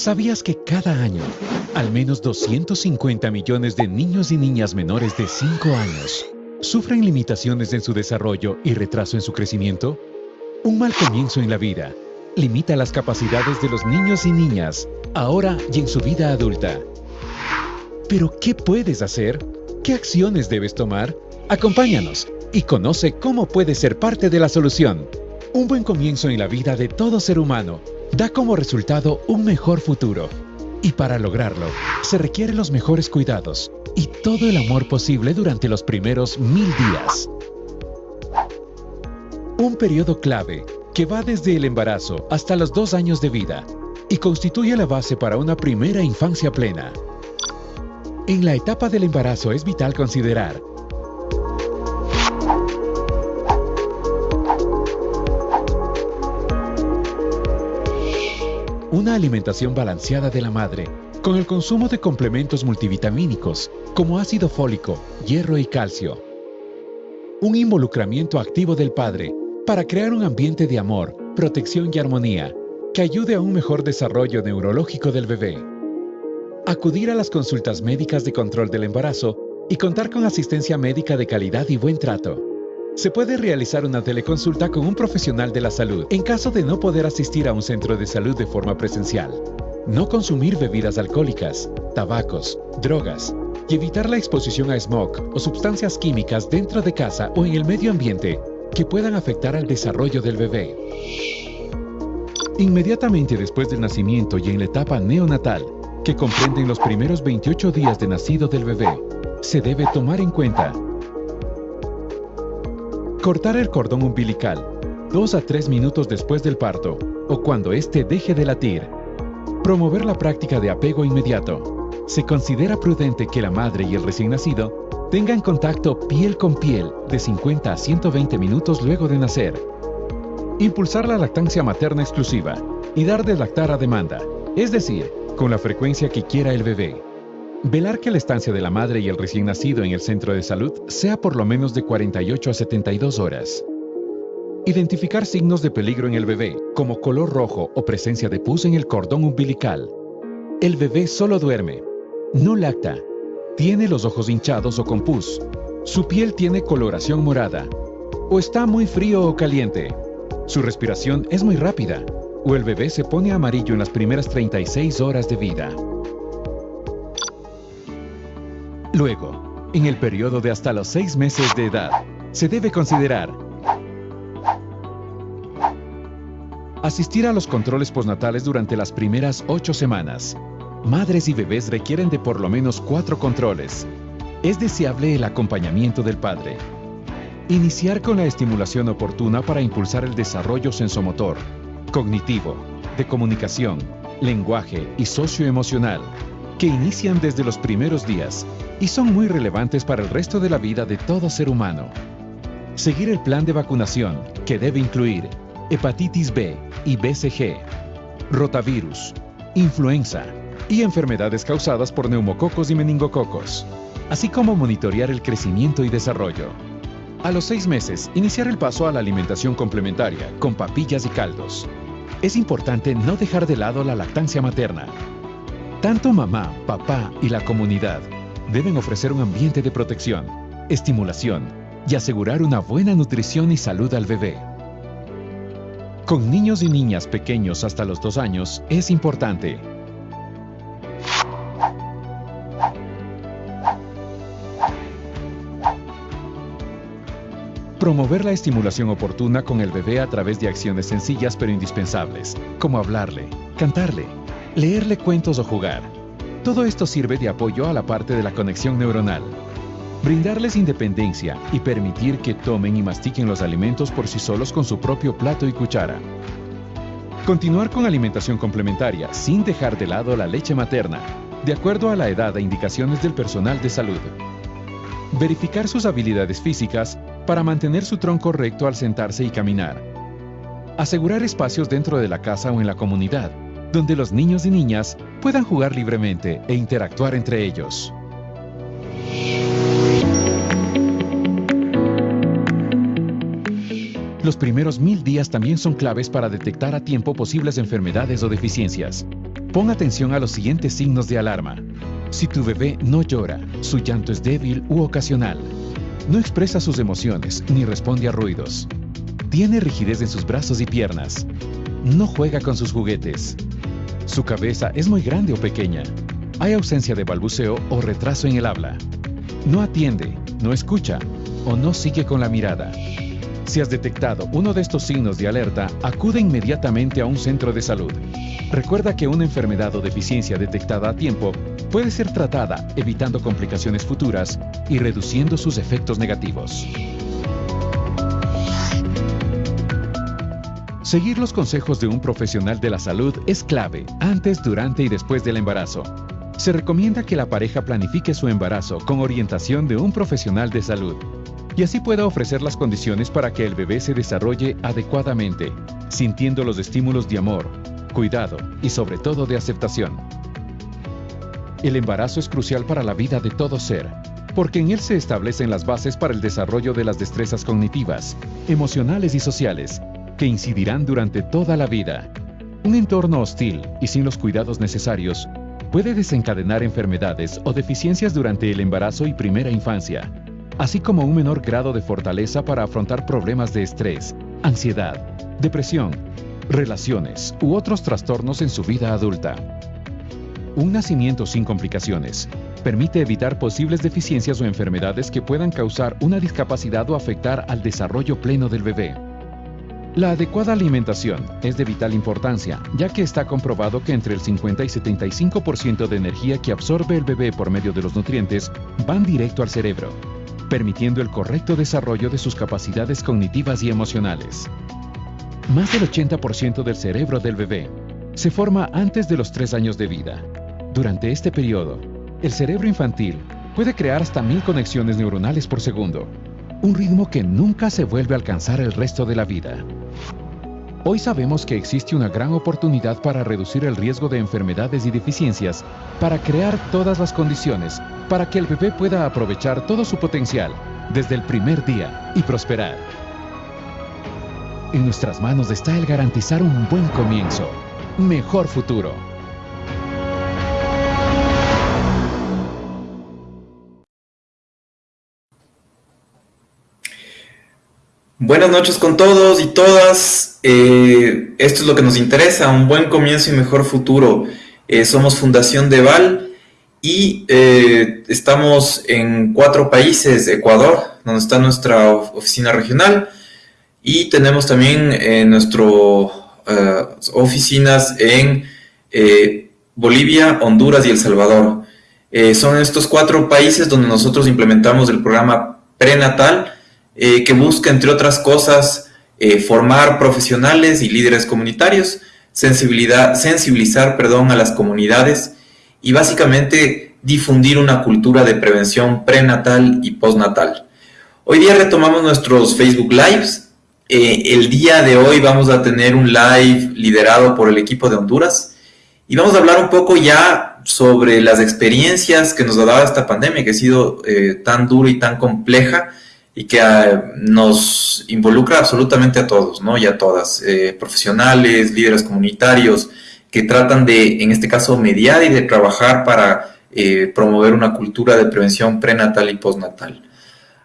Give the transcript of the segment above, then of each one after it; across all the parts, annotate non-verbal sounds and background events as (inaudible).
¿Sabías que cada año al menos 250 millones de niños y niñas menores de 5 años sufren limitaciones en su desarrollo y retraso en su crecimiento? Un mal comienzo en la vida limita las capacidades de los niños y niñas, ahora y en su vida adulta. Pero, ¿qué puedes hacer? ¿Qué acciones debes tomar? Acompáñanos y conoce cómo puedes ser parte de la solución. Un buen comienzo en la vida de todo ser humano da como resultado un mejor futuro. Y para lograrlo, se requieren los mejores cuidados y todo el amor posible durante los primeros mil días. Un periodo clave que va desde el embarazo hasta los dos años de vida y constituye la base para una primera infancia plena. En la etapa del embarazo es vital considerar una alimentación balanceada de la madre, con el consumo de complementos multivitamínicos como ácido fólico, hierro y calcio. Un involucramiento activo del padre para crear un ambiente de amor, protección y armonía que ayude a un mejor desarrollo neurológico del bebé. Acudir a las consultas médicas de control del embarazo y contar con asistencia médica de calidad y buen trato. Se puede realizar una teleconsulta con un profesional de la salud en caso de no poder asistir a un centro de salud de forma presencial. No consumir bebidas alcohólicas, tabacos, drogas y evitar la exposición a smog o sustancias químicas dentro de casa o en el medio ambiente que puedan afectar al desarrollo del bebé. Inmediatamente después del nacimiento y en la etapa neonatal, que comprenden los primeros 28 días de nacido del bebé, se debe tomar en cuenta Cortar el cordón umbilical, 2 a 3 minutos después del parto o cuando éste deje de latir. Promover la práctica de apego inmediato. Se considera prudente que la madre y el recién nacido tengan contacto piel con piel de 50 a 120 minutos luego de nacer. Impulsar la lactancia materna exclusiva y dar de lactar a demanda, es decir, con la frecuencia que quiera el bebé. Velar que la estancia de la madre y el recién nacido en el centro de salud sea por lo menos de 48 a 72 horas. Identificar signos de peligro en el bebé, como color rojo o presencia de pus en el cordón umbilical. El bebé solo duerme, no lacta, tiene los ojos hinchados o con pus, su piel tiene coloración morada, o está muy frío o caliente, su respiración es muy rápida, o el bebé se pone amarillo en las primeras 36 horas de vida. Luego, en el periodo de hasta los 6 meses de edad, se debe considerar asistir a los controles postnatales durante las primeras 8 semanas. Madres y bebés requieren de por lo menos 4 controles. Es deseable el acompañamiento del padre. Iniciar con la estimulación oportuna para impulsar el desarrollo sensomotor, cognitivo, de comunicación, lenguaje y socioemocional, que inician desde los primeros días y son muy relevantes para el resto de la vida de todo ser humano. Seguir el plan de vacunación, que debe incluir hepatitis B y BCG, rotavirus, influenza y enfermedades causadas por neumococos y meningococos, así como monitorear el crecimiento y desarrollo. A los seis meses, iniciar el paso a la alimentación complementaria con papillas y caldos. Es importante no dejar de lado la lactancia materna. Tanto mamá, papá y la comunidad deben ofrecer un ambiente de protección, estimulación y asegurar una buena nutrición y salud al bebé. Con niños y niñas pequeños hasta los dos años es importante Promover la estimulación oportuna con el bebé a través de acciones sencillas pero indispensables, como hablarle, cantarle, leerle cuentos o jugar. Todo esto sirve de apoyo a la parte de la conexión neuronal. Brindarles independencia y permitir que tomen y mastiquen los alimentos por sí solos con su propio plato y cuchara. Continuar con alimentación complementaria sin dejar de lado la leche materna, de acuerdo a la edad e indicaciones del personal de salud. Verificar sus habilidades físicas para mantener su tronco recto al sentarse y caminar. Asegurar espacios dentro de la casa o en la comunidad donde los niños y niñas puedan jugar libremente e interactuar entre ellos. Los primeros mil días también son claves para detectar a tiempo posibles enfermedades o deficiencias. Pon atención a los siguientes signos de alarma. Si tu bebé no llora, su llanto es débil u ocasional, no expresa sus emociones ni responde a ruidos, tiene rigidez en sus brazos y piernas, no juega con sus juguetes, su cabeza es muy grande o pequeña, hay ausencia de balbuceo o retraso en el habla, no atiende, no escucha o no sigue con la mirada. Si has detectado uno de estos signos de alerta, acude inmediatamente a un centro de salud. Recuerda que una enfermedad o deficiencia detectada a tiempo puede ser tratada evitando complicaciones futuras y reduciendo sus efectos negativos. Seguir los consejos de un profesional de la salud es clave antes, durante y después del embarazo. Se recomienda que la pareja planifique su embarazo con orientación de un profesional de salud y así pueda ofrecer las condiciones para que el bebé se desarrolle adecuadamente, sintiendo los estímulos de amor, cuidado y sobre todo de aceptación. El embarazo es crucial para la vida de todo ser, porque en él se establecen las bases para el desarrollo de las destrezas cognitivas, emocionales y sociales, que incidirán durante toda la vida. Un entorno hostil y sin los cuidados necesarios puede desencadenar enfermedades o deficiencias durante el embarazo y primera infancia, así como un menor grado de fortaleza para afrontar problemas de estrés, ansiedad, depresión, relaciones u otros trastornos en su vida adulta. Un nacimiento sin complicaciones permite evitar posibles deficiencias o enfermedades que puedan causar una discapacidad o afectar al desarrollo pleno del bebé. La adecuada alimentación es de vital importancia, ya que está comprobado que entre el 50 y 75% de energía que absorbe el bebé por medio de los nutrientes van directo al cerebro, permitiendo el correcto desarrollo de sus capacidades cognitivas y emocionales. Más del 80% del cerebro del bebé se forma antes de los 3 años de vida. Durante este periodo, el cerebro infantil puede crear hasta mil conexiones neuronales por segundo, un ritmo que nunca se vuelve a alcanzar el resto de la vida. Hoy sabemos que existe una gran oportunidad para reducir el riesgo de enfermedades y deficiencias, para crear todas las condiciones para que el bebé pueda aprovechar todo su potencial desde el primer día y prosperar. En nuestras manos está el garantizar un buen comienzo, mejor futuro. Buenas noches con todos y todas. Eh, esto es lo que nos interesa, un buen comienzo y mejor futuro. Eh, somos Fundación Deval y eh, estamos en cuatro países, Ecuador, donde está nuestra oficina regional, y tenemos también nuestras oficinas en Bolivia, Honduras y El Salvador. son estos cuatro países donde nosotros implementamos el programa prenatal, eh, que busca, entre otras cosas, eh, formar profesionales y líderes comunitarios, sensibilidad, sensibilizar perdón, a las comunidades y básicamente difundir una cultura de prevención prenatal y postnatal. Hoy día retomamos nuestros Facebook Lives. Eh, el día de hoy vamos a tener un live liderado por el equipo de Honduras y vamos a hablar un poco ya sobre las experiencias que nos ha dado esta pandemia que ha sido tan dura y tan compleja y que ah, nos involucra absolutamente a todos, ¿no? Y a todas, eh, profesionales, líderes comunitarios, que tratan de, en este caso, mediar y de trabajar para eh, promover una cultura de prevención prenatal y postnatal.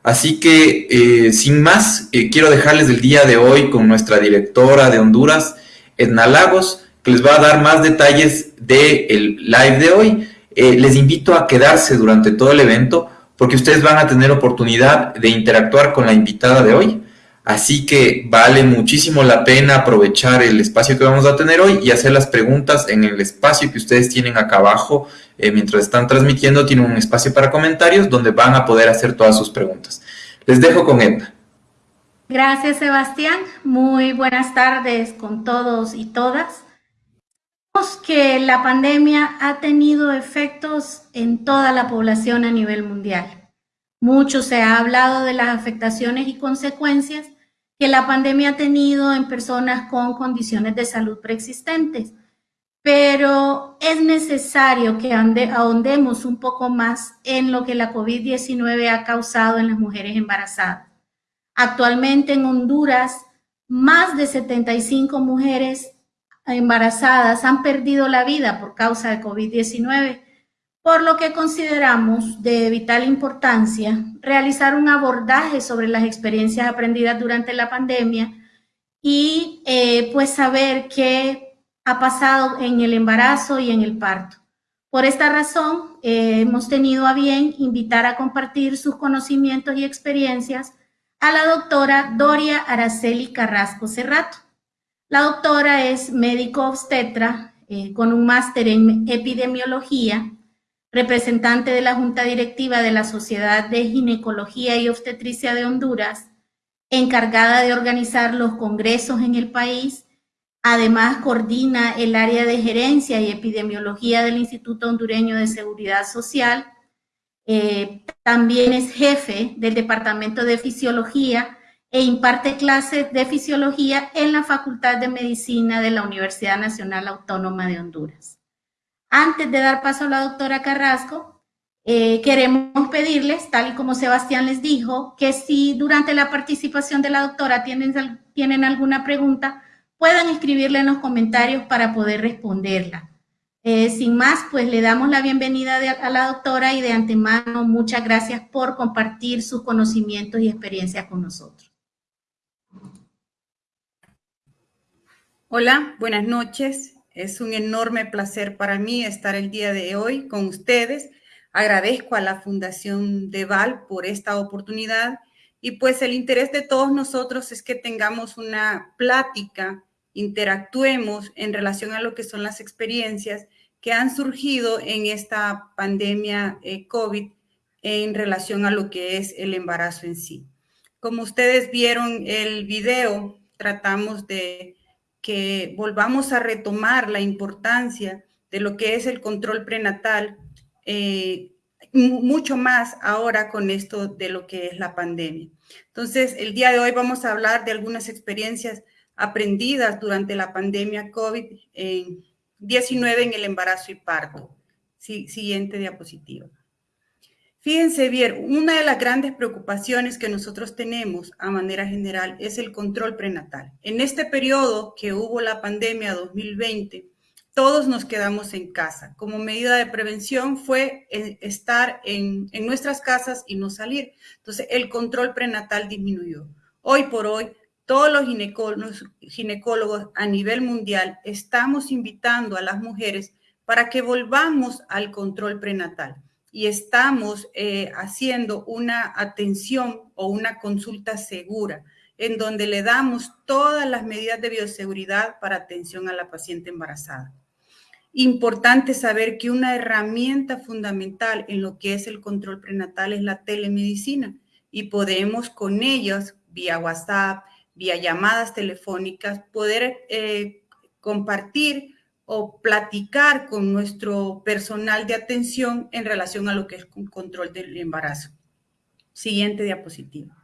Así que, eh, sin más, quiero dejarles el día de hoy con nuestra directora de Honduras, Edna Lagos, que les va a dar más detalles del live de hoy. les invito a quedarse durante todo el evento porque ustedes van a tener oportunidad de interactuar con la invitada de hoy. Así que vale muchísimo la pena aprovechar el espacio que vamos a tener hoy y hacer las preguntas en el espacio que ustedes tienen acá abajo. Eh, mientras están transmitiendo, tienen un espacio para comentarios donde van a poder hacer todas sus preguntas. Les dejo con Edna. Gracias, Sebastián. Muy buenas tardes con todos y todas que la pandemia ha tenido efectos en toda la población a nivel mundial. Mucho se ha hablado de las afectaciones y consecuencias que la pandemia ha tenido en personas con condiciones de salud preexistentes, pero es necesario que ahondemos un poco más en lo que la COVID-19 ha causado en las mujeres embarazadas. Actualmente en Honduras, más de 75 mujeres embarazadas han perdido la vida por causa de COVID-19, por lo que consideramos de vital importancia realizar un abordaje sobre las experiencias aprendidas durante la pandemia y eh, pues saber qué ha pasado en el embarazo y en el parto. Por esta razón, eh, hemos tenido a bien invitar a compartir sus conocimientos y experiencias a la doctora Doria Araceli Carrasco Cerrato. La doctora es médico obstetra eh, con un máster en epidemiología, representante de la Junta Directiva de la Sociedad de Ginecología y Obstetricia de Honduras, encargada de organizar los congresos en el país. Además, coordina el área de gerencia y epidemiología del Instituto Hondureño de Seguridad Social. Eh, también es jefe del Departamento de Fisiología e imparte clases de fisiología en la Facultad de Medicina de la Universidad Nacional Autónoma de Honduras. Antes de dar paso a la doctora Carrasco, eh, queremos pedirles, tal y como Sebastián les dijo, que si durante la participación de la doctora tienen, tienen alguna pregunta, puedan escribirle en los comentarios para poder responderla. Eh, sin más, pues le damos la bienvenida a la doctora y de antemano muchas gracias por compartir sus conocimientos y experiencias con nosotros. Hola, buenas noches. Es un enorme placer para mí estar el día de hoy con ustedes Agradezco a la Fundación de Val por esta oportunidad y pues el interés de todos nosotros es que tengamos una plática, interactuemos en relación a lo que son las experiencias que han surgido en esta pandemia eh, COVID en relación a lo que es el embarazo en sí. Como ustedes vieron el video, tratamos de que volvamos a retomar la importancia de lo que es el control prenatal eh, mucho más ahora con esto de lo que es la pandemia. Entonces, el día de hoy vamos a hablar de algunas experiencias aprendidas durante la pandemia COVID-19 en el embarazo y parto. siguiente diapositiva. Fíjense bien, una de las grandes preocupaciones que nosotros tenemos a manera general es el control prenatal. En este periodo que hubo la pandemia 2020, todos nos quedamos en casa. Como medida de prevención fue eh, estar en, nuestras casas y no salir. Entonces, el control prenatal disminuyó. Hoy por hoy, todos los ginecólogos, a nivel mundial estamos invitando a las mujeres para que volvamos al control prenatal y estamos eh, haciendo una atención o una consulta segura en donde le damos todas las medidas de bioseguridad para atención a la paciente embarazada. Importante saber que una herramienta fundamental en lo que es el control prenatal es la telemedicina y podemos con ellos, vía WhatsApp, vía llamadas telefónicas, poder eh, compartir o platicar con nuestro personal de atención en relación a lo que es control del embarazo. Siguiente diapositiva.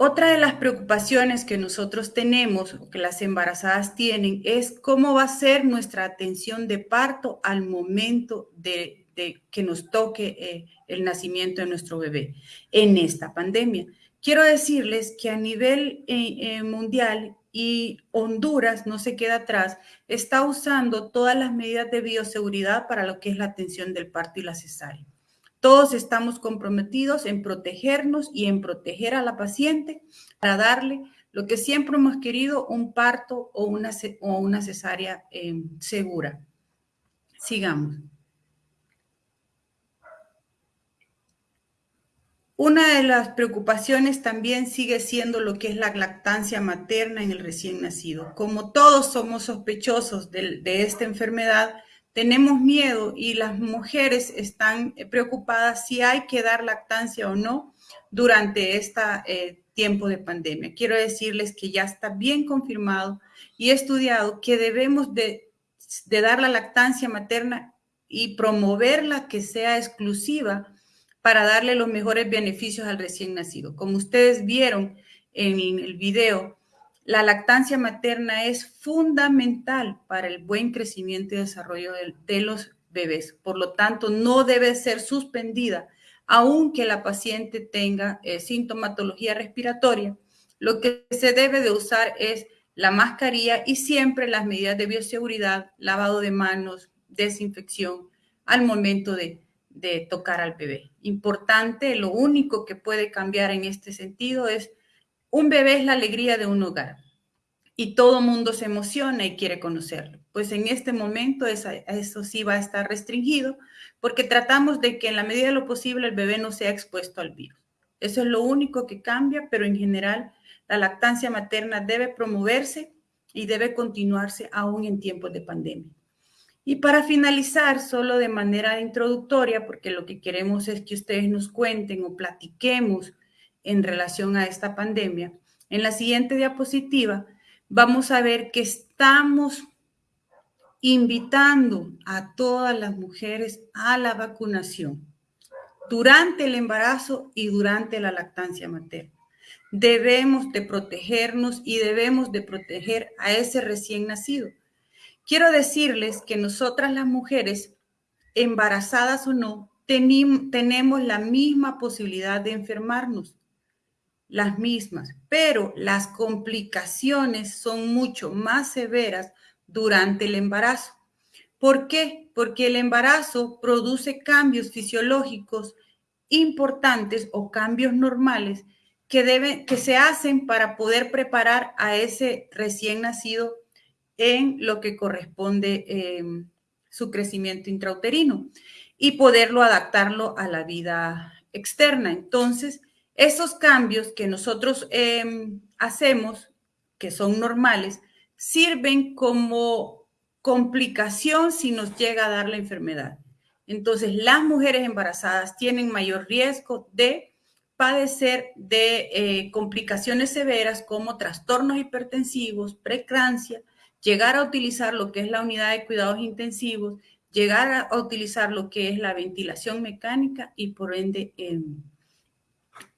Otra de las preocupaciones que nosotros tenemos o que las embarazadas tienen es cómo va a ser nuestra atención de parto al momento de, que nos toque eh, el nacimiento de nuestro bebé en esta pandemia. Quiero decirles que a nivel eh, eh, mundial y Honduras no se queda atrás, está usando todas las medidas de bioseguridad para lo que es la atención del parto y la cesárea. Todos estamos comprometidos en protegernos y en proteger a la paciente para darle lo que siempre hemos querido, un parto o una, o una cesárea eh, segura. Sigamos. Una de las preocupaciones también sigue siendo lo que es la lactancia materna en el recién nacido. Como todos somos sospechosos de, esta enfermedad, tenemos miedo y las mujeres están preocupadas si hay que dar lactancia o no durante este tiempo de pandemia. Quiero decirles que ya está bien confirmado y estudiado que debemos de, de dar la lactancia materna y promoverla que sea exclusiva para darle los mejores beneficios al recién nacido. Como ustedes vieron en el video, la lactancia materna es fundamental para el buen crecimiento y desarrollo de, los bebés. Por lo tanto, no debe ser suspendida aunque la paciente tenga eh, sintomatología respiratoria. Lo que se debe de usar es la mascarilla y siempre las medidas de bioseguridad, lavado de manos, desinfección al momento de, de tocar al bebé. Importante, lo único que puede cambiar en este sentido es un bebé es la alegría de un hogar y todo mundo se emociona y quiere conocerlo. Pues en este momento eso sí va a estar restringido porque tratamos de que en la medida de lo posible el bebé no sea expuesto al virus. Eso es lo único que cambia, pero en general la lactancia materna debe promoverse y debe continuarse aún en tiempos de pandemia. Y para finalizar, solo de manera introductoria, porque lo que queremos es que ustedes nos cuenten o platiquemos en relación a esta pandemia. En la siguiente diapositiva vamos a ver que estamos invitando a todas las mujeres a la vacunación durante el embarazo y durante la lactancia materna. Debemos de protegernos y debemos de proteger a ese recién nacido. Quiero decirles que nosotras las mujeres, embarazadas o no, tenemos la misma posibilidad de enfermarnos las mismas, pero las complicaciones son mucho más severas durante el embarazo. ¿Por qué? Porque el embarazo produce cambios fisiológicos importantes o cambios normales que, deben, que se hacen para poder preparar a ese recién nacido en lo que corresponde eh, su crecimiento intrauterino y poderlo adaptarlo a la vida externa. Entonces, esos cambios que nosotros em, hacemos, que son normales, sirven como complicación si nos llega a dar la enfermedad. Entonces, las mujeres embarazadas tienen mayor riesgo de padecer de eh, complicaciones severas como trastornos hipertensivos, preeclampsia, llegar a utilizar lo que es la unidad de cuidados intensivos, llegar a utilizar lo que es la ventilación mecánica y por ende em,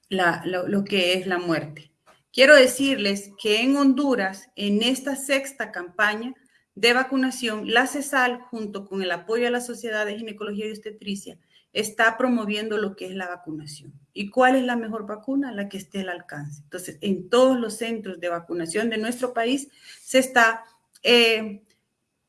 lo, que es la muerte. Quiero decirles que en Honduras, en esta sexta campaña de vacunación, la CESAL, junto con el apoyo a la Sociedad de Ginecología y Obstetricia, está promoviendo lo que es la vacunación. ¿Y cuál es la mejor vacuna? La que esté al alcance. Entonces, en todos los centros de vacunación de nuestro país se está eh,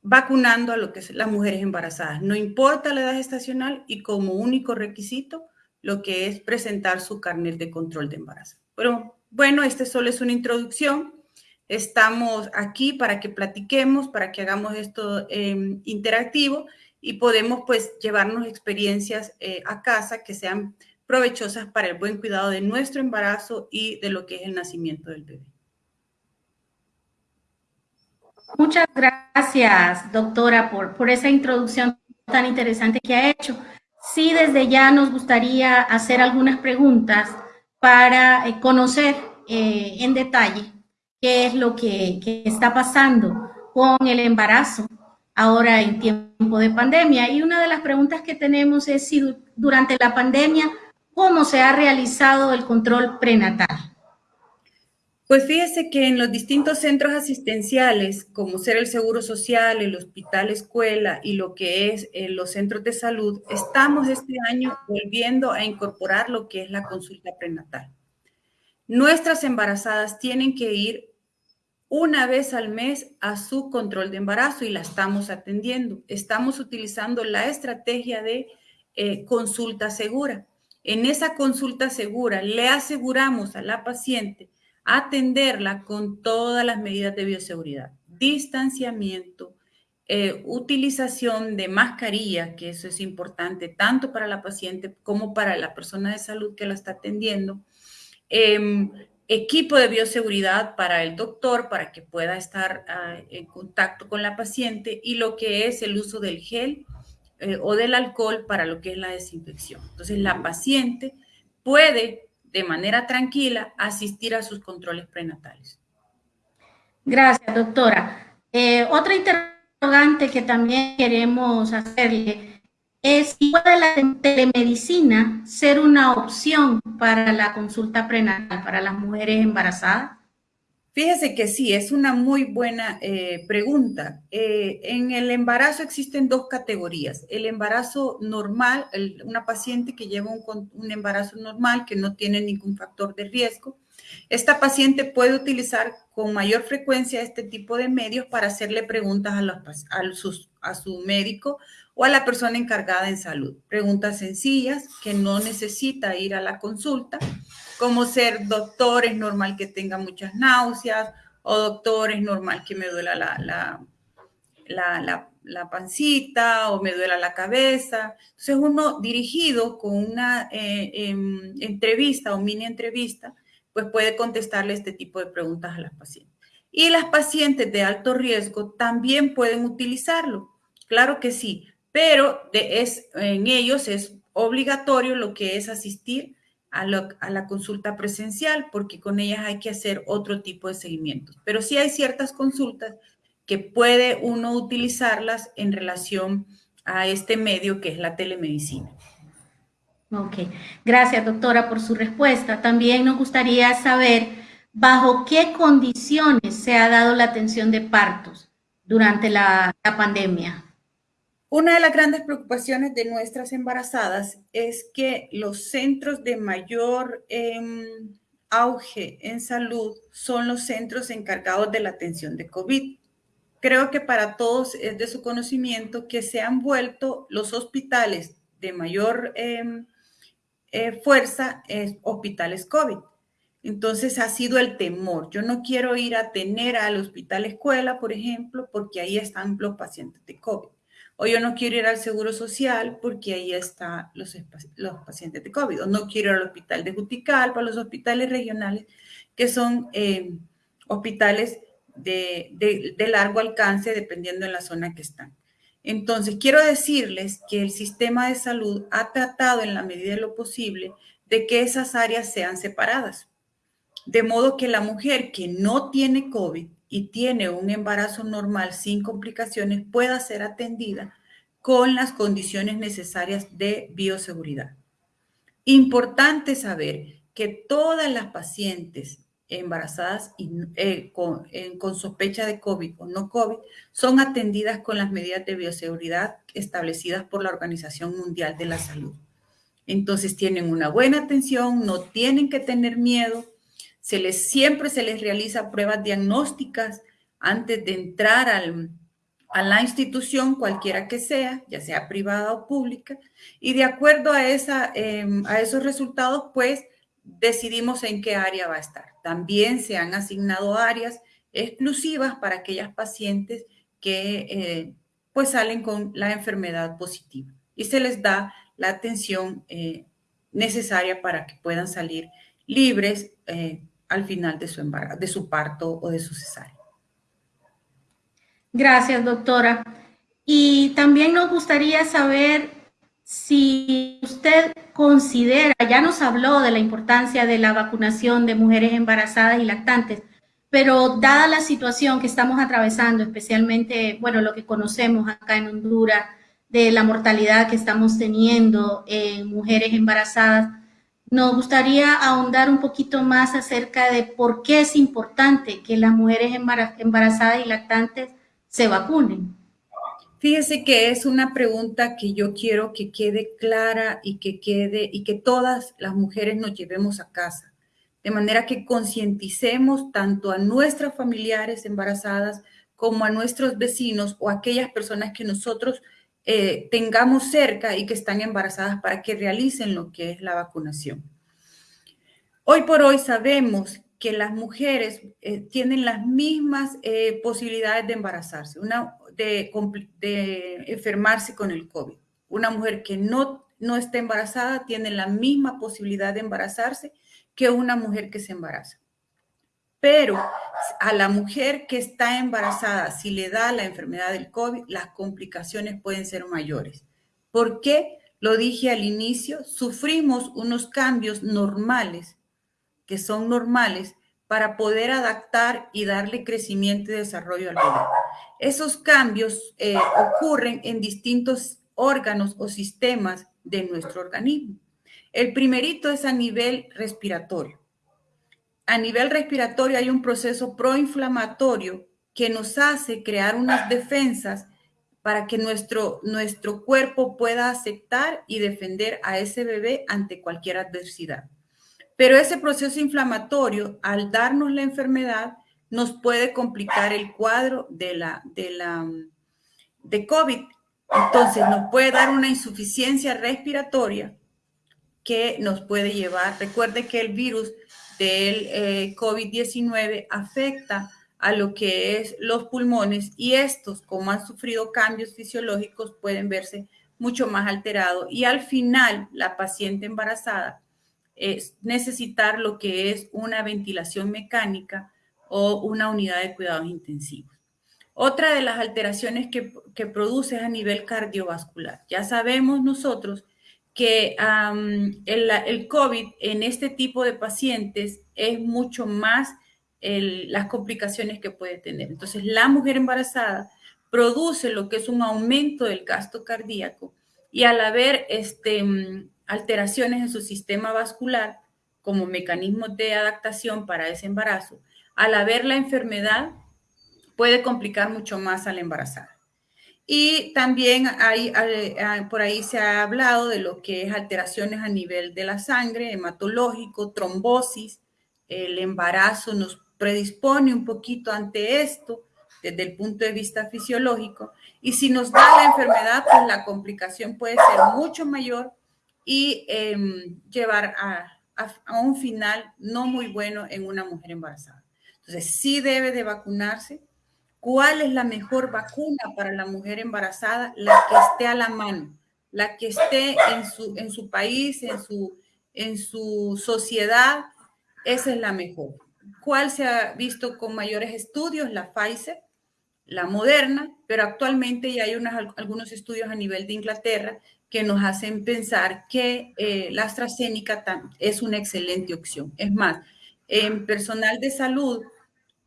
vacunando a lo que son las mujeres embarazadas. No importa la edad estacional y como único requisito, lo que es presentar su carnet de control de embarazo. Pero bueno, este solo es una introducción. Estamos aquí para que platiquemos, para que hagamos esto em, interactivo y podemos pues llevarnos experiencias eh, a casa que sean provechosas para el buen cuidado de nuestro embarazo y de lo que es el nacimiento del bebé. Muchas gracias, doctora, por, esa introducción tan interesante que ha hecho. Sí, desde ya nos gustaría hacer algunas preguntas para eh, conocer eh, en detalle qué es lo que, está pasando con el embarazo ahora en tiempo de pandemia. Y una de las preguntas que tenemos es si durante la pandemia, ¿cómo se ha realizado el control prenatal? Pues fíjese que en los distintos centros asistenciales, como ser el Seguro Social, el Hospital Escuela y lo que es eh, los centros de salud, estamos este año volviendo a incorporar lo que es la consulta prenatal. Nuestras embarazadas tienen que ir una vez al mes a su control de embarazo y la estamos atendiendo. Estamos utilizando la estrategia de eh, consulta segura. En esa consulta segura le aseguramos a la paciente atenderla con todas las medidas de bioseguridad, distanciamiento, eh, utilización de mascarilla, que eso es importante tanto para la paciente como para la persona de salud que la está atendiendo, em, equipo de bioseguridad para el doctor para que pueda estar ah, en contacto con la paciente y lo que es el uso del gel eh, o del alcohol para lo que es la desinfección. Entonces, la paciente puede de manera tranquila asistir a sus controles prenatales. Gracias, doctora. Eh, otra interrogante que también queremos hacerle es si puede la telemedicina ser una opción para la consulta prenatal para las mujeres embarazadas. Fíjese que sí, es una muy buena eh, pregunta. Eh, en el embarazo existen dos categorías. El embarazo normal, una paciente que lleva un, embarazo normal, que no tiene ningún factor de riesgo, Esta paciente puede utilizar con mayor frecuencia este tipo de medios para hacerle preguntas a, a su médico o a la persona encargada en salud. Preguntas sencillas que no necesita ir a la consulta, como ser doctor, es normal que tenga muchas náuseas, o doctor, es normal que me duela la, la, la, pancita o me duela la cabeza. Entonces uno dirigido con una eh, em, entrevista o mini entrevista, pues puede contestarle este tipo de preguntas a las pacientes. Y las pacientes de alto riesgo también pueden utilizarlo. Claro que sí, pero es, en ellos es obligatorio lo que es asistir a, la consulta presencial, porque con ellas hay que hacer otro tipo de seguimientos. Pero sí hay ciertas consultas que puede uno utilizarlas en relación a este medio que es la telemedicina. Ok, gracias doctora por su respuesta. También nos gustaría saber bajo qué condiciones se ha dado la atención de partos durante la pandemia. Una de las grandes preocupaciones de nuestras embarazadas es que los centros de mayor em, auge en salud son los centros encargados de la atención de COVID. Creo que para todos es de su conocimiento que se han vuelto los hospitales de mayor em, eh, fuerza eh, hospitales COVID. Entonces ha sido el temor. Yo no quiero ir a tener al hospital escuela, por ejemplo, porque ahí están los pacientes de COVID o yo no quiero ir al Seguro Social porque ahí están los, pacientes de COVID, o no quiero ir al hospital de Juticalpa, los hospitales regionales, que son eh, hospitales de, de, largo alcance dependiendo de la zona que están. Entonces, quiero decirles que el sistema de salud ha tratado en la medida de lo posible de que esas áreas sean separadas. De modo que la mujer que no tiene COVID y tiene un embarazo normal sin complicaciones pueda ser atendida con las condiciones necesarias de bioseguridad. Importante saber que todas las pacientes embarazadas eh, con, sospecha de COVID o no COVID son atendidas con las medidas de bioseguridad establecidas por la Organización Mundial de la Salud. Entonces tienen una buena atención, no tienen que tener miedo, se les, siempre se les realiza pruebas diagnósticas antes de entrar a la institución, cualquiera que sea, ya sea privada o pública, y de acuerdo a, esa, em, a esos resultados, pues decidimos en qué área va a estar. También se han asignado áreas exclusivas para aquellas pacientes que eh, pues salen con la enfermedad positiva y se les da la atención eh, necesaria para que puedan salir libres eh, al final de su, de su parto o de su cesárea. Gracias, doctora. Y también nos gustaría saber si usted considera, ya nos habló de la importancia de la vacunación de mujeres embarazadas y lactantes, pero dada la situación que estamos atravesando, especialmente, bueno, lo que conocemos acá en Honduras, de la mortalidad que estamos teniendo en mujeres embarazadas, nos gustaría ahondar un poquito más acerca de por qué es importante que las mujeres embarazadas y lactantes se vacunen. Fíjese que es una pregunta que yo quiero que quede clara y que quede y que todas las mujeres nos llevemos a casa, de manera que concienticemos tanto a nuestras familiares embarazadas como a nuestros vecinos o aquellas personas que nosotros eh, tengamos cerca y que están embarazadas para que realicen lo que es la vacunación. Hoy por hoy sabemos que las mujeres eh, tienen las mismas eh, posibilidades de embarazarse, una, de, enfermarse con el COVID. Una mujer que no, no está embarazada tiene la misma posibilidad de embarazarse que una mujer que se embaraza. Pero a la mujer que está embarazada, si le da la enfermedad del COVID, las complicaciones pueden ser mayores. ¿Por qué? Lo dije al inicio, sufrimos unos cambios normales, que son normales, para poder adaptar y darle crecimiento y desarrollo al bebé. Esos cambios eh, ocurren en distintos órganos o sistemas de nuestro organismo. El primerito es a nivel respiratorio a nivel respiratorio hay un proceso proinflamatorio que nos hace crear unas defensas para que nuestro, nuestro cuerpo pueda aceptar y defender a ese bebé ante cualquier adversidad. Pero ese proceso inflamatorio, al darnos la enfermedad, nos puede complicar el cuadro de la, de la de COVID. Entonces, nos puede dar una insuficiencia respiratoria que nos puede llevar. Recuerde que el virus del eh, COVID-19 afecta a lo que es los pulmones y estos, como han sufrido cambios fisiológicos, pueden verse mucho más alterados y al final la paciente embarazada es necesitar lo que es una ventilación mecánica o una unidad de cuidados intensivos. Otra de las alteraciones que, que produce es a nivel cardiovascular. Ya sabemos nosotros que el, el, COVID en este tipo de pacientes es mucho más las complicaciones que puede tener. Entonces, la mujer embarazada produce lo que es un aumento del gasto cardíaco y al haber este, alteraciones en su sistema vascular como mecanismo de adaptación para ese embarazo, al haber la enfermedad puede complicar mucho más a la embarazada. Y también hay, por ahí se ha hablado de lo que es alteraciones a nivel de la sangre, hematológico, trombosis. El embarazo nos predispone un poquito ante esto desde el punto de vista fisiológico. Y si nos da la enfermedad, pues la complicación puede ser mucho mayor y em, llevar a, a, un final no muy bueno en una mujer embarazada. Entonces, sí debe de vacunarse ¿Cuál es la mejor vacuna para la mujer embarazada? La que esté a la mano, la que esté en su, en su país, en su, en su sociedad, esa es la mejor. ¿Cuál se ha visto con mayores estudios? La Pfizer, la Moderna, pero actualmente ya hay algunos estudios a nivel de Inglaterra que nos hacen pensar que eh, la AstraZeneca es una excelente opción. Es más, en personal de salud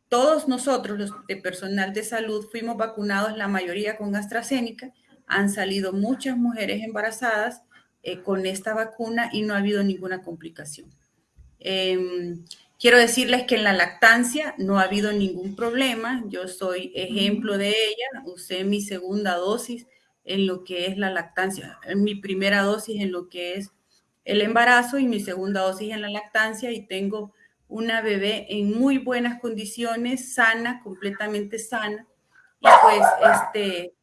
todos nosotros, los de personal de salud, fuimos vacunados, la mayoría con AstraZeneca. Han salido muchas mujeres embarazadas eh, con esta vacuna y no ha habido ninguna complicación. Em, quiero decirles que en la lactancia no ha habido ningún problema. Yo soy ejemplo de ella. Usé mi segunda dosis en lo que es la lactancia, mi primera dosis en lo que es el embarazo y mi segunda dosis en la lactancia y tengo una bebé en muy buenas condiciones, sana, completamente sana. Y pues este,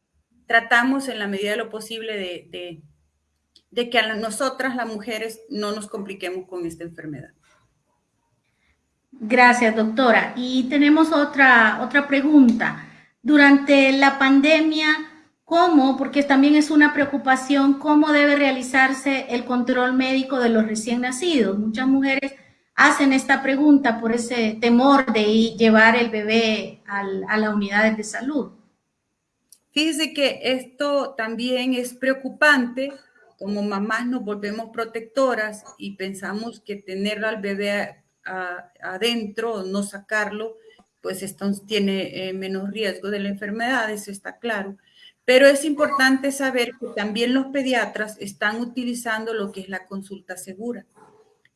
tratamos en la medida de lo posible de, de, que a nosotras, las mujeres, no nos compliquemos con esta enfermedad. Gracias, doctora. Y tenemos otra, otra pregunta. Durante la pandemia, ¿cómo, porque también es una preocupación, cómo debe realizarse el control médico de los recién nacidos? Muchas mujeres hacen esta pregunta por ese temor de llevar el bebé a la unidad de salud. Fíjese que esto también es preocupante. Como mamás nos volvemos protectoras y pensamos que tener al bebé adentro, no sacarlo, pues esto tiene eh, menos riesgo de la enfermedad, eso está claro. Pero es importante saber que también los pediatras están utilizando lo que es la consulta segura.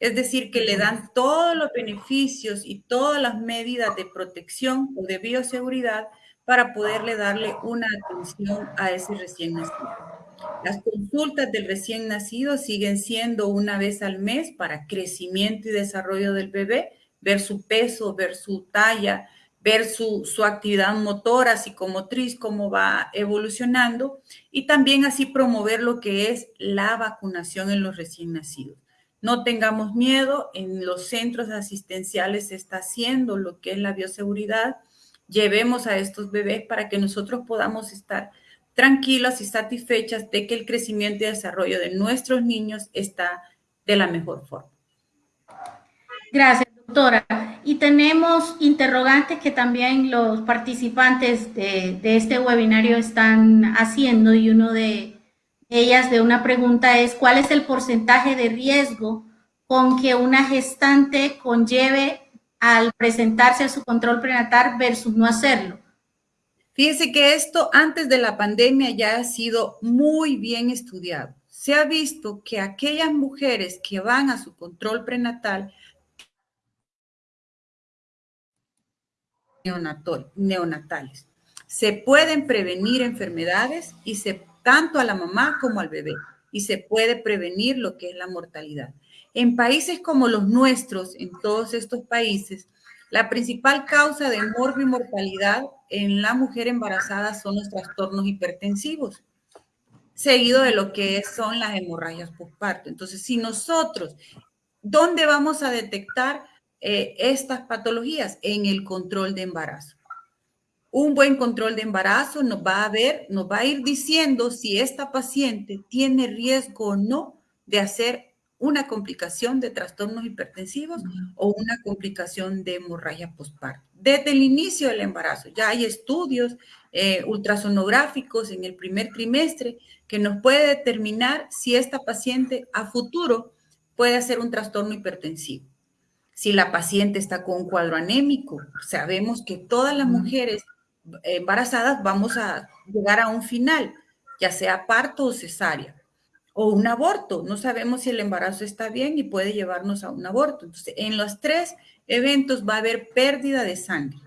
Es decir, que le dan todos los beneficios y todas las medidas de protección o de bioseguridad para poderle darle una atención a ese recién nacido. Las consultas del recién nacido siguen siendo una vez al mes para crecimiento y desarrollo del bebé, ver su peso, ver su talla, ver su, su, actividad motora, psicomotriz, cómo va evolucionando y también así promover lo que es la vacunación en los recién nacidos. No tengamos miedo, en los centros asistenciales se está haciendo lo que es la bioseguridad. Llevemos a estos bebés para que nosotros podamos estar tranquilos y satisfechas de que el crecimiento y desarrollo de nuestros niños está de la mejor forma. Gracias, doctora. Y tenemos interrogantes que también los participantes de, de este webinario están haciendo y uno de, ellas de una pregunta es, ¿cuál es el porcentaje de riesgo con que una gestante conlleve al presentarse a su control prenatal versus no hacerlo? Fíjense que esto antes de la pandemia ya ha sido muy bien estudiado. Se ha visto que aquellas mujeres que van a su control prenatal neonatales se pueden prevenir enfermedades y se tanto a la mamá como al bebé y se puede prevenir lo que es la mortalidad. En países como los nuestros, en todos estos países, la principal causa de morbo y mortalidad en la mujer embarazada son los trastornos hipertensivos, seguido de lo que son las hemorragias postparto. Entonces, si nosotros, ¿dónde vamos a detectar eh, estas patologías? En el control de embarazo. Un buen control de embarazo nos va a ver, nos va a ir diciendo si esta paciente tiene riesgo o no de hacer una complicación de trastornos hipertensivos o una complicación de hemorragia postparto. Desde el inicio del embarazo, ya hay estudios eh, ultrasonográficos en el primer trimestre que nos puede determinar si esta paciente a futuro puede hacer un trastorno hipertensivo. Si la paciente está con un cuadro anémico, sabemos que todas las mujeres embarazadas vamos a llegar a un final, ya sea parto o cesárea o un aborto. No sabemos si el embarazo está bien y puede llevarnos a un aborto. Entonces, en los tres eventos va a haber pérdida de sangre.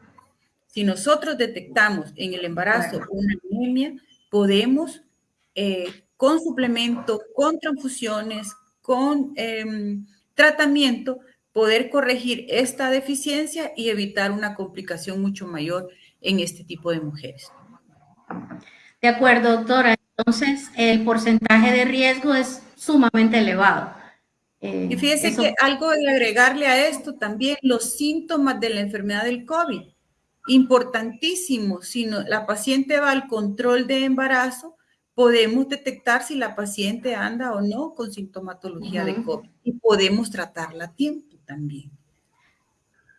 Si nosotros detectamos en el embarazo una anemia, podemos eh, con suplemento, con transfusiones, con em, tratamiento, poder corregir esta deficiencia y evitar una complicación mucho mayor en este tipo de mujeres. De acuerdo, doctora entonces el porcentaje de riesgo es sumamente elevado. Eh, y fíjese que algo de agregarle a esto también los síntomas de la enfermedad del COVID. Importantísimo, si la paciente va al control de embarazo, podemos detectar si la paciente anda o no con sintomatología de COVID y podemos tratarla a tiempo también.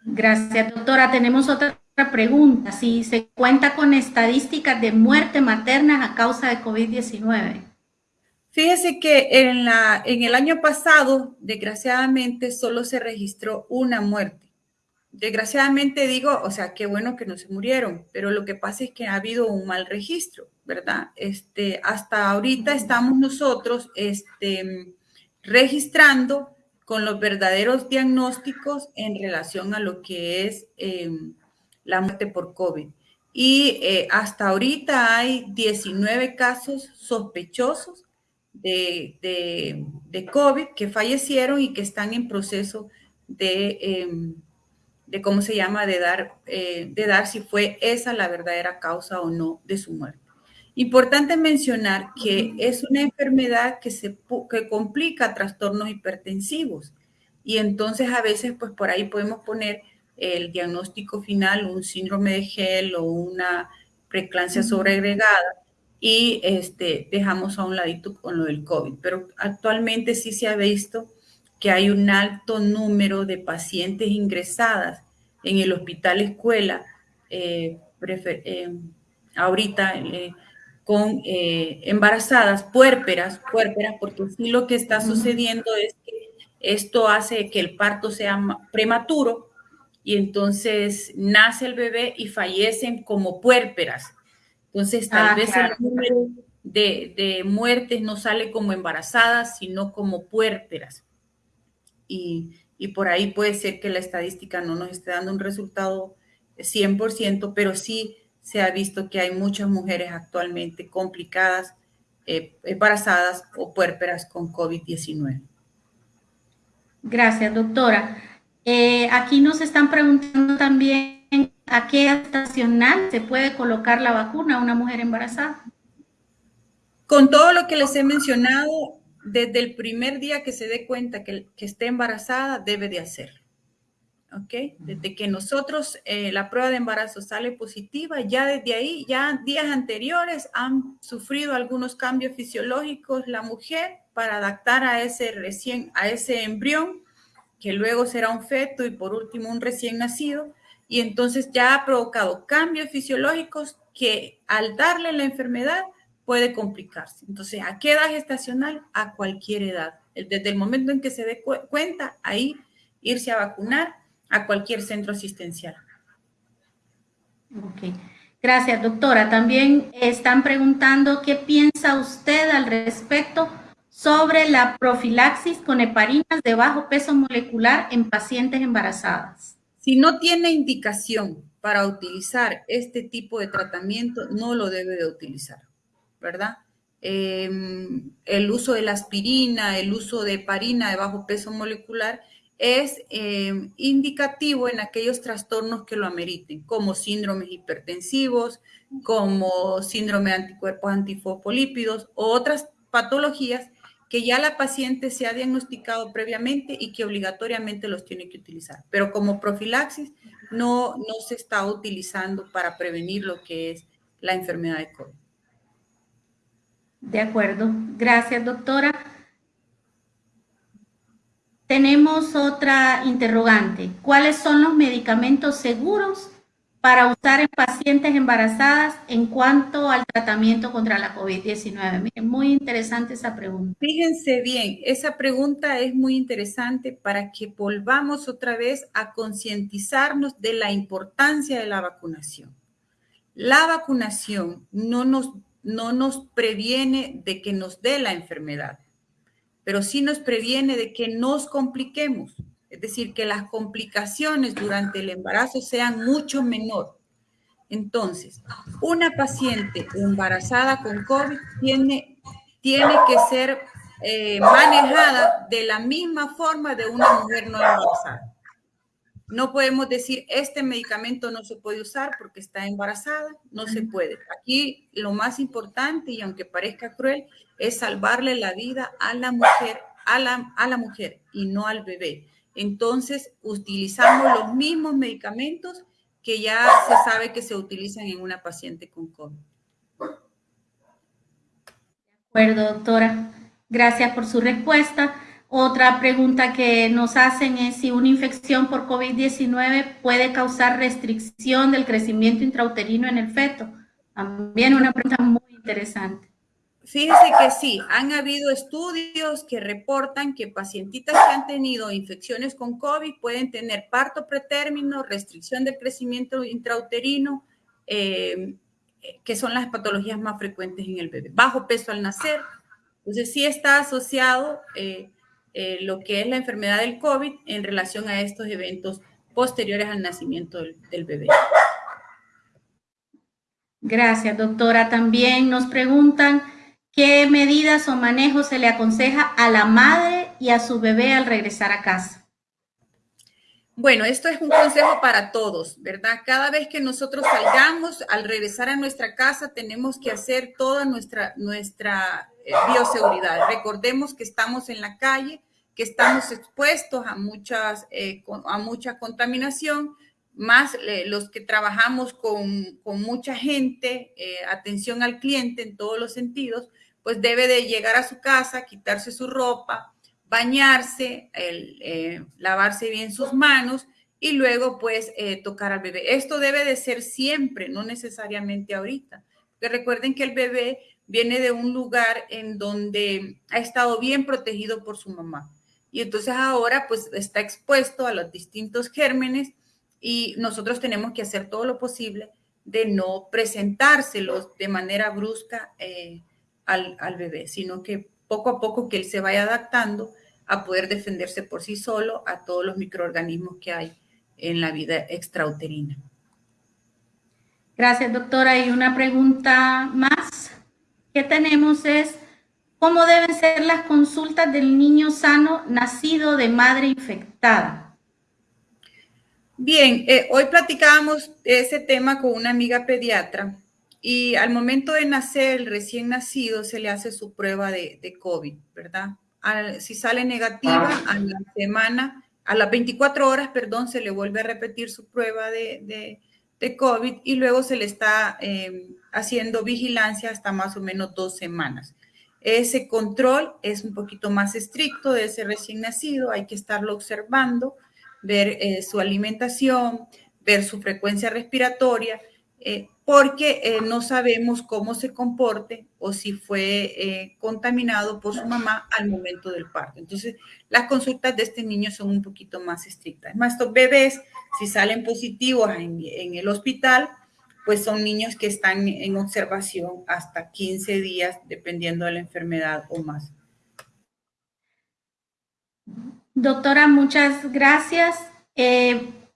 Gracias, doctora. Tenemos otra pregunta, si se cuenta con estadísticas de muerte materna a causa de COVID-19. Fíjese que en, la, en el año pasado, desgraciadamente, solo se registró una muerte. Desgraciadamente digo, o sea, qué bueno que no se murieron, pero lo que pasa es que ha habido un mal registro, ¿verdad? Este, hasta ahorita estamos nosotros este, registrando con los verdaderos diagnósticos en relación a lo que es em, la muerte por COVID. Y eh, hasta ahorita hay 19 casos sospechosos de, de, COVID que fallecieron y que están en proceso de, em, de ¿cómo se llama?, de dar, eh, de dar si fue esa la verdadera causa o no de su muerte. Importante mencionar que es una enfermedad que, se, que complica trastornos hipertensivos. Y entonces a veces pues por ahí podemos poner el diagnóstico final, un síndrome de gel o una preeclampsia sobreagregada y este, dejamos a un ladito con lo del COVID. Pero actualmente sí se ha visto que hay un alto número de pacientes ingresadas en el hospital escuela, eh, eh, ahorita eh, con embarazadas, puérperas, puérperas, porque sí lo que está sucediendo es que esto hace que el parto sea prematuro y entonces nace el bebé y fallecen como puérperas. Entonces, tal ah, vez el número de, muertes no sale como embarazadas, sino como puérperas. Y, y, por ahí puede ser que la estadística no nos esté dando un resultado 100%, pero sí se ha visto que hay muchas mujeres actualmente complicadas, eh, embarazadas o puérperas con COVID-19. Gracias, doctora. Eh, aquí nos están preguntando también a qué estacional se puede colocar la vacuna a una mujer embarazada. Con todo lo que les he mencionado, desde el primer día que se dé cuenta que, esté embarazada, debe de hacerlo. ¿Ok? Desde que nosotros, eh, la prueba de embarazo sale positiva, ya desde ahí, ya días anteriores han sufrido algunos cambios fisiológicos la mujer para adaptar a ese recién, a ese embrión que luego será un feto y por último un recién nacido, y entonces ya ha provocado cambios fisiológicos que al darle la enfermedad puede complicarse. Entonces, ¿a qué edad gestacional? A cualquier edad. Desde el momento en que se dé cuenta, ahí irse a vacunar a cualquier centro asistencial. Ok. Gracias, doctora. También están preguntando qué piensa usted al respecto sobre la profilaxis con heparinas de bajo peso molecular en pacientes embarazadas. Si no tiene indicación para utilizar este tipo de tratamiento, no lo debe de utilizar, ¿verdad? em, el uso de la aspirina, el uso de parina de bajo peso molecular, es em, indicativo en aquellos trastornos que lo ameriten, como síndromes hipertensivos, como síndrome de anticuerpos antifosfolípidos o otras patologías que ya la paciente se ha diagnosticado previamente y que obligatoriamente los tiene que utilizar. Pero como profilaxis no, no se está utilizando para prevenir lo que es la enfermedad de COVID. De acuerdo. Gracias, doctora. Tenemos otra interrogante. ¿Cuáles son los medicamentos seguros para usar en pacientes embarazadas en cuanto al tratamiento contra la COVID-19? Miren, muy interesante esa pregunta. Fíjense bien, esa pregunta es muy interesante para que volvamos otra vez a concientizarnos de la importancia de la vacunación. La vacunación no nos, no nos previene de que nos dé la enfermedad, pero sí nos previene de que nos compliquemos es decir, que las complicaciones durante el embarazo sean mucho menor. Entonces, una paciente embarazada con COVID tiene, tiene que ser eh, manejada de la misma forma de una mujer no embarazada. No podemos decir, este medicamento no se puede usar porque está embarazada, no se puede. Aquí lo más importante, y aunque parezca cruel, es salvarle la vida a la mujer, a la, a la mujer y no al bebé entonces utilizamos los mismos medicamentos que ya se sabe que se utilizan en una paciente con COVID. De acuerdo, doctora. Gracias por su respuesta. Otra pregunta que nos hacen es si una infección por COVID-19 puede causar restricción del crecimiento intrauterino en el feto. También una pregunta muy interesante. Fíjese que sí, han habido estudios que reportan que pacientitas que han tenido infecciones con COVID pueden tener parto pretérmino, restricción del crecimiento intrauterino, eh, que son las patologías más frecuentes en el bebé. Bajo peso al nacer. Entonces sí está asociado eh, eh, lo que es la enfermedad del COVID en relación a estos eventos posteriores al nacimiento del bebé. Gracias, doctora. También nos preguntan ¿Qué medidas o manejos se le aconseja a la madre y a su bebé al regresar a casa? Bueno, esto es un consejo para todos, ¿verdad? Cada vez que nosotros salgamos, al regresar a nuestra casa, tenemos que hacer toda nuestra, eh, bioseguridad. Recordemos que estamos en la calle, que estamos expuestos a, muchas, eh, a mucha contaminación, más eh, los que trabajamos con mucha gente, atención al cliente en todos los sentidos, pues debe de llegar a su casa, quitarse su ropa, bañarse, eh, lavarse bien sus manos y luego pues eh, tocar al bebé. Esto debe de ser siempre, no necesariamente ahorita. Porque recuerden que el bebé viene de un lugar en donde ha estado bien protegido por su mamá. Y entonces ahora pues está expuesto a los distintos gérmenes y nosotros tenemos que hacer todo lo posible de no presentárselos de manera brusca eh, al, bebé, sino que poco a poco que él se vaya adaptando a poder defenderse por sí solo a todos los microorganismos que hay en la vida extrauterina. Gracias, doctora. Y una pregunta más que tenemos es, ¿cómo deben ser las consultas del niño sano nacido de madre infectada? Bien, eh, hoy platicábamos ese tema con una amiga pediatra y al momento de nacer, el recién nacido se le hace su prueba de, COVID, ¿verdad? si sale negativa, ah. a la semana, a las 24 horas, perdón, se le vuelve a repetir su prueba de, COVID y luego se le está em, haciendo vigilancia hasta más o menos dos semanas. Ese control es un poquito más estricto de ese recién nacido, hay que estarlo observando, ver eh, su alimentación, ver su frecuencia respiratoria, eh, porque eh, no sabemos cómo se comporte o si fue eh, contaminado por su mamá al momento del parto. Entonces, las consultas de este niño son un poquito más estrictas. Más estos bebés, si salen positivos en, en, el hospital, pues son niños que están en observación hasta 15 días, dependiendo de la enfermedad o más. Doctora, muchas gracias.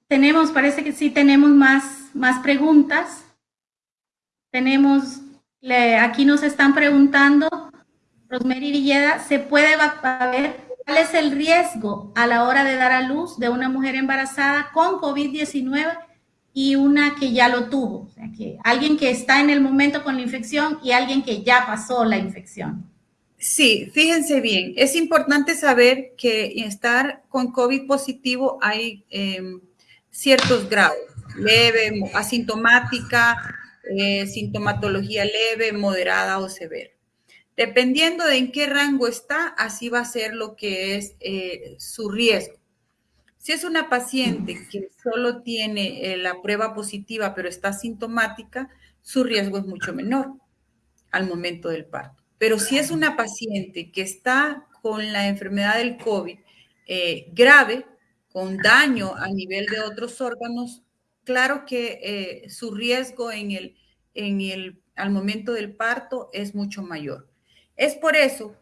tenemos, parece que sí tenemos más, más preguntas. Tenemos aquí nos están preguntando, Rosemary Villeda, ¿se puede ver cuál es el riesgo a la hora de dar a luz de una mujer embarazada con COVID-19 y una que ya lo tuvo? O sea, que alguien que está en el momento con la infección y alguien que ya pasó la infección. Sí, fíjense bien, es importante saber que estar con COVID positivo hay em, ciertos grados, leve, asintomática, eh, sintomatología leve, moderada o severa. Dependiendo de en qué rango está, así va a ser lo que es eh, su riesgo. Si es una paciente que solo tiene eh, la prueba positiva pero está sintomática, su riesgo es mucho menor al momento del parto. Pero si es una paciente que está con la enfermedad del COVID eh, grave, con daño a nivel de otros órganos, claro que eh, su riesgo en el, en el, al momento del parto es mucho mayor. Es por eso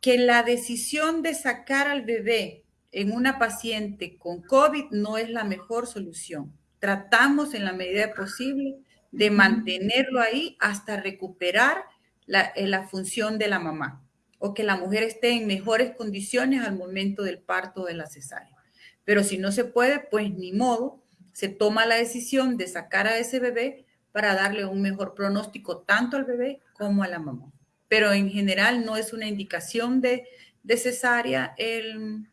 que la decisión de sacar al bebé en una paciente con COVID no es la mejor solución. Tratamos en la medida posible de mantenerlo ahí hasta recuperar eh, la, función de la mamá o que la mujer esté en mejores condiciones al momento del parto de la cesárea. Pero si no se puede, pues ni modo, se toma la decisión de sacar a ese bebé para darle un mejor pronóstico tanto al bebé como a la mamá. Pero en general no es una indicación de, de cesárea el,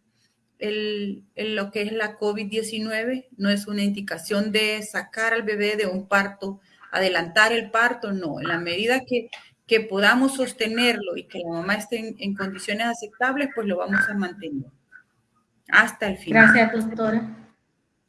el, lo que es la COVID-19, no es una indicación de sacar al bebé de un parto, adelantar el parto, no. En la medida que que podamos sostenerlo y que la mamá esté en, condiciones aceptables, pues lo vamos a mantener hasta el final. Gracias, doctora.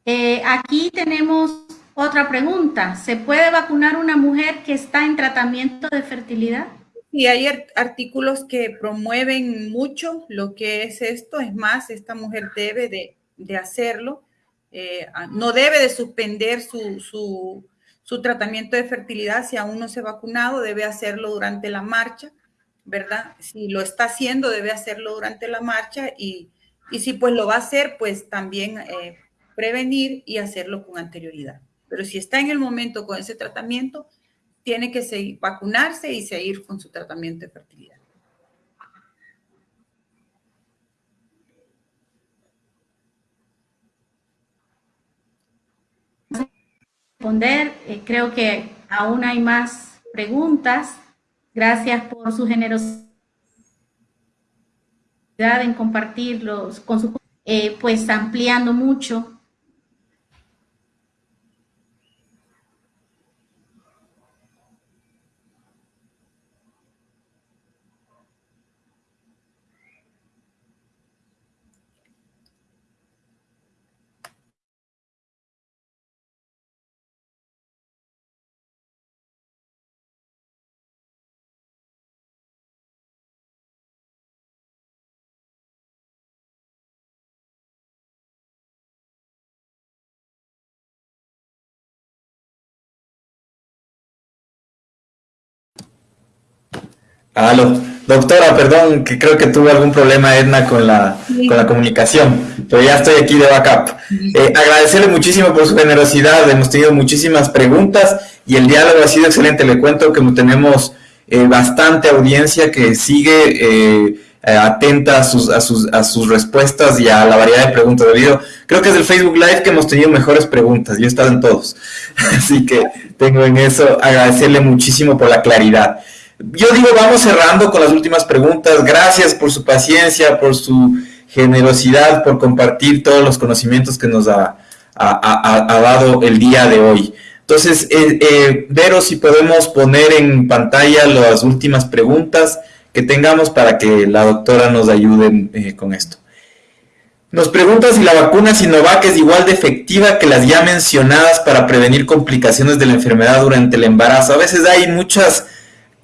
Eh, aquí tenemos otra pregunta. ¿Se puede vacunar una mujer que está en tratamiento de fertilidad? Sí, hay artículos que promueven mucho lo que es esto. Es más, esta mujer debe de, hacerlo. Eh, no debe de suspender su, tratamiento de fertilidad, si aún no se ha vacunado, debe hacerlo durante la marcha, ¿verdad? Si lo está haciendo, debe hacerlo durante la marcha y, si pues lo va a hacer, pues también eh, prevenir y hacerlo con anterioridad. Pero si está en el momento con ese tratamiento, tiene que seguir, vacunarse y seguir con su tratamiento de fertilidad. responder. Eh, creo que aún hay más preguntas. Gracias por su generosidad en compartirlos con su, eh, pues ampliando mucho Aló. Doctora, perdón, que creo que tuve algún problema, Edna, con la, con la comunicación, pero ya estoy aquí de backup. Eh, agradecerle muchísimo por su generosidad, hemos tenido muchísimas preguntas y el diálogo ha sido excelente. Le cuento que tenemos eh, bastante audiencia que sigue eh, atenta a sus, a, sus, a sus respuestas y a la variedad de preguntas debido. Creo que es el Facebook Live que hemos tenido mejores preguntas, yo he estado en todos. (laughs) Así que tengo en eso agradecerle muchísimo por la claridad. Yo digo, vamos cerrando con las últimas preguntas. Gracias por su paciencia, por su generosidad, por compartir todos los conocimientos que nos ha, dado el día de hoy. Entonces, eh, eh, Vero, si podemos poner en pantalla las últimas preguntas que tengamos para que la doctora nos ayude eh, con esto. Nos pregunta si la vacuna Sinovac es igual de efectiva que las ya mencionadas para prevenir complicaciones de la enfermedad durante el embarazo. A veces hay muchas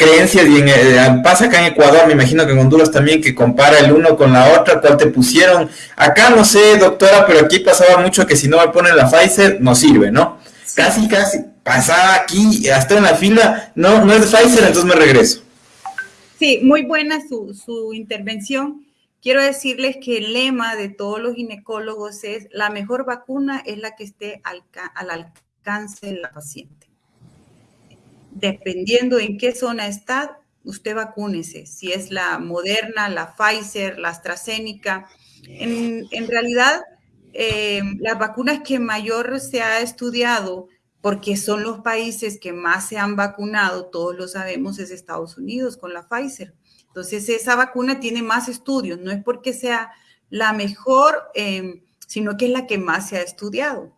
creencias y en, eh, pasa acá en Ecuador, me imagino que en Honduras también, que compara el uno con la otra, cuál te pusieron. Acá no sé, doctora, pero aquí pasaba mucho que si no me ponen la Pfizer, no sirve, ¿no? Casi, casi, pasaba aquí, hasta en la fila, no, no es Pfizer, entonces me regreso. Sí, muy buena su, su intervención. Quiero decirles que el lema de todos los ginecólogos es, la mejor vacuna es la que esté al, al alcance de la paciente. Dependiendo en qué zona está, usted vacúnese. Si es la Moderna, la Pfizer, la AstraZeneca. En, realidad, eh, las vacunas que mayor se ha estudiado, porque son los países que más se han vacunado, todos lo sabemos, es Estados Unidos con la Pfizer. Entonces, esa vacuna tiene más estudios, no es porque sea la mejor, eh, sino que es la que más se ha estudiado.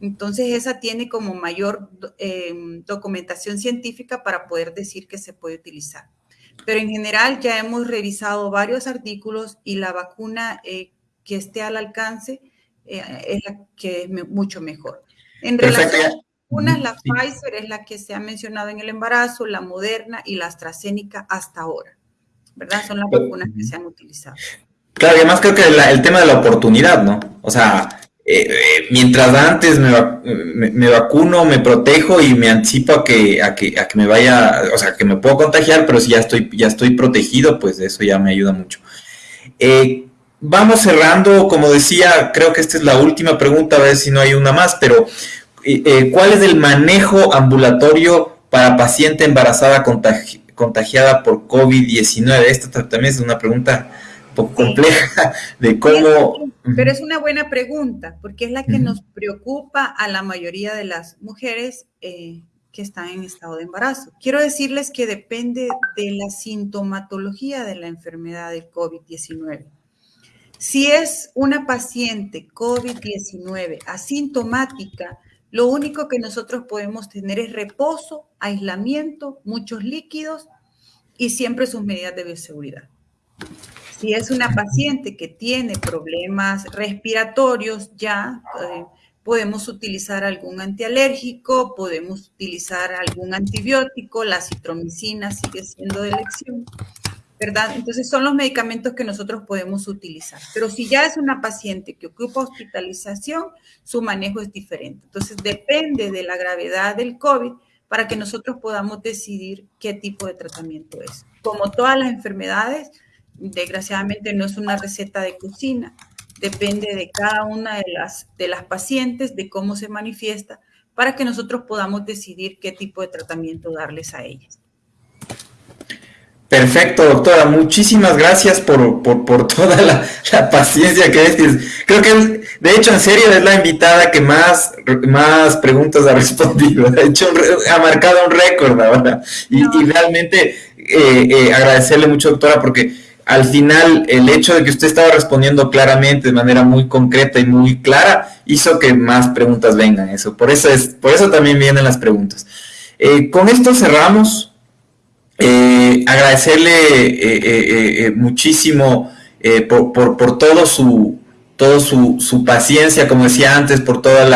Entonces, esa tiene como mayor eh, documentación científica para poder decir que se puede utilizar. Pero en general ya hemos revisado varios artículos y la vacuna eh, que esté al alcance eh, es la que es mucho mejor. En relación a vacunas, la Pfizer es la que se ha mencionado en el embarazo, la Moderna y la AstraZeneca hasta ahora. ¿Verdad? Son las vacunas que se han utilizado. Claro, y además creo que el tema de la oportunidad, ¿no? O sea, eh, eh, mientras antes me, vacuno, me protejo y me anticipo a que, a que, a que me vaya, o sea, que me puedo contagiar, pero si ya estoy, ya estoy protegido, pues eso ya me ayuda mucho. Eh, vamos cerrando, como decía, creo que esta es la última pregunta, a ver si no hay una más, pero ¿cuál es el manejo ambulatorio para paciente embarazada contagiada por COVID-19? Esta también es una pregunta poco compleja de cómo... Pero es una buena pregunta, porque es la que nos preocupa a la mayoría de las mujeres eh, que están en estado de embarazo. Quiero decirles que depende de la sintomatología de la enfermedad del COVID-19. Si es una paciente COVID-19 asintomática, lo único que nosotros podemos tener es reposo, aislamiento, muchos líquidos y siempre sus medidas de bioseguridad. Si es una paciente que tiene problemas respiratorios, ya eh, podemos utilizar algún antialérgico, podemos utilizar algún antibiótico, la citromicina sigue siendo de elección, ¿verdad? Entonces son los medicamentos que nosotros podemos utilizar. Pero si ya es una paciente que ocupa hospitalización, su manejo es diferente. Entonces depende de la gravedad del COVID para que nosotros podamos decidir qué tipo de tratamiento es. Como todas las enfermedades, desgraciadamente no es una receta de cocina, depende de cada una de las, de las pacientes, de cómo se manifiesta, para que nosotros podamos decidir qué tipo de tratamiento darles a ellas. Perfecto, doctora. Muchísimas gracias por, toda la, paciencia que es. Creo que, de hecho, en serio es la invitada que más, más preguntas ha (laughs) respondido. Ha, hecho ha marcado un récord ahora. Y, realmente eh, eh, agradecerle mucho, doctora, porque al final el hecho de que usted estaba respondiendo claramente, de manera muy concreta y muy clara, hizo que más preguntas vengan. Eso, por eso es, por eso también vienen las preguntas. Eh, con esto cerramos. Eh, agradecerle eh, muchísimo por, todo su todo su, paciencia, como decía antes, por todo el,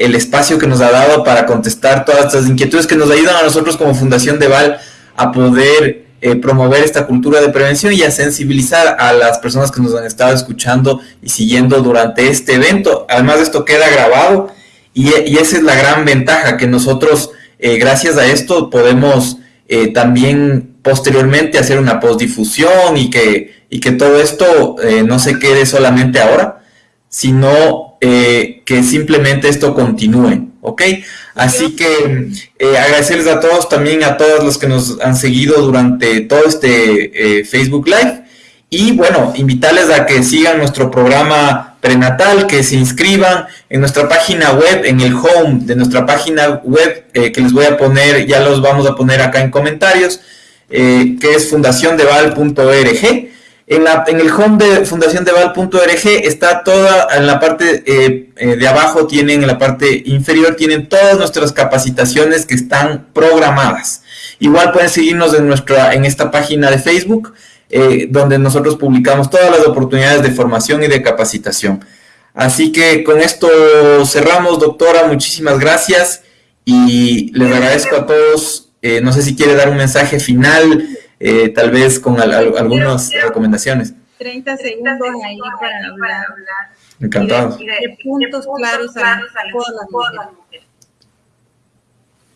el, espacio que nos ha dado para contestar todas estas inquietudes que nos ayudan a nosotros como Fundación de Val a poder eh, promover esta cultura de prevención y a sensibilizar a las personas que nos han estado escuchando y siguiendo durante este evento. Además, esto queda grabado y, esa es la gran ventaja, que nosotros, eh, gracias a esto, podemos eh, también posteriormente hacer una postdifusión y que, y que todo esto no se quede solamente ahora, sino que simplemente esto continúe. ¿Ok? Así que eh, agradecerles a todos, también a todos los que nos han seguido durante todo este eh, Facebook Live. Y bueno, invitarles a que sigan nuestro programa prenatal, que se inscriban en nuestra página web, en el home de nuestra página web, eh, que les voy a poner, ya los vamos a poner acá en comentarios, que es fundaciondeval.org. En, el home de fundaciondeval.org está toda, en la parte eh, eh, de abajo tienen, en la parte inferior tienen todas nuestras capacitaciones que están programadas. Igual pueden seguirnos en, nuestra, en esta página de Facebook, eh, donde nosotros publicamos todas las oportunidades de formación y de capacitación. Así que con esto cerramos, doctora, muchísimas gracias y les agradezco a todos. no sé si quiere dar un mensaje final eh, tal vez con algunas recomendaciones. 30 segundos ahí para hablar. Encantado. de, puntos claros a, todas las mujeres.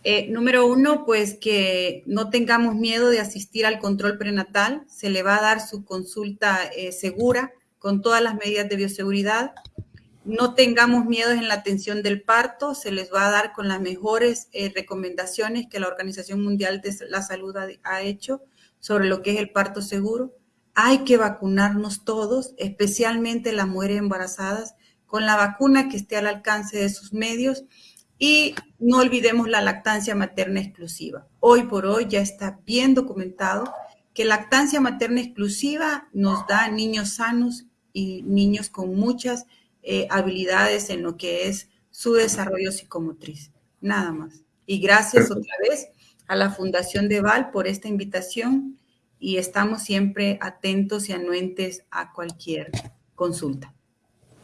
Eh, número uno, pues que no tengamos miedo de asistir al control prenatal. Se le va a dar su consulta eh, segura con todas las medidas de bioseguridad. no tengamos miedos en la atención del parto, se les va a dar con las mejores eh, recomendaciones que la Organización Mundial de la Salud ha, hecho sobre lo que es el parto seguro. Hay que vacunarnos todos, especialmente las mujeres embarazadas, con la vacuna que esté al alcance de sus medios y no olvidemos la lactancia materna exclusiva. Hoy por hoy ya está bien documentado que lactancia materna exclusiva nos da niños sanos y niños con muchas eh, habilidades en lo que es su desarrollo psicomotriz. Nada más. Y gracias otra vez a la Fundación de Val por esta invitación y estamos siempre atentos y anuentes a cualquier consulta.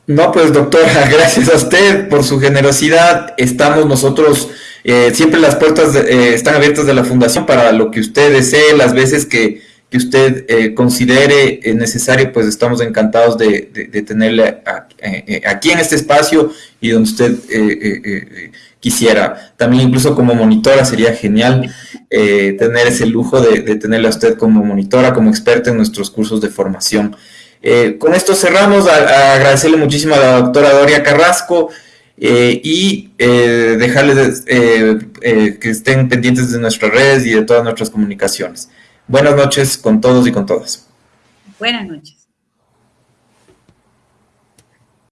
No, pues doctora, (laughs) gracias a usted por su generosidad. Estamos nosotros, eh, siempre las puertas eh, están abiertas de la fundación para lo que usted desee, las veces que que usted eh, considere necesario, pues estamos encantados de, tenerle eh, eh, aquí en este espacio y donde usted quisiera. También incluso como monitora sería genial tener ese lujo de, tenerle a usted como monitora, como experta en nuestros cursos de formación. con esto cerramos, agradecerle muchísimo a la doctora Doria Carrasco y dejarles que estén pendientes de nuestras redes y de todas nuestras comunicaciones. Buenas noches con todos y con todas. Buenas noches.